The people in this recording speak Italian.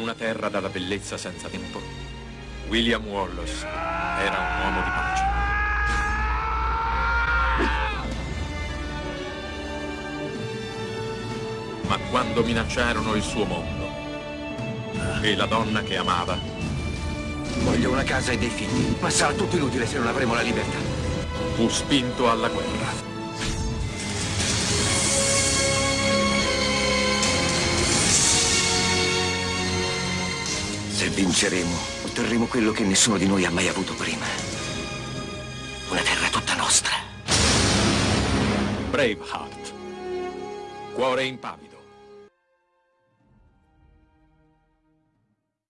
una terra dalla bellezza senza tempo, William Wallace era un uomo di pace. Ma quando minacciarono il suo mondo e la donna che amava, Voglio una casa e dei figli, ma sarà tutto inutile se non avremo la libertà. fu spinto alla guerra. Se vinceremo, otterremo quello che nessuno di noi ha mai avuto prima. Una terra tutta nostra. Braveheart. Cuore impavido.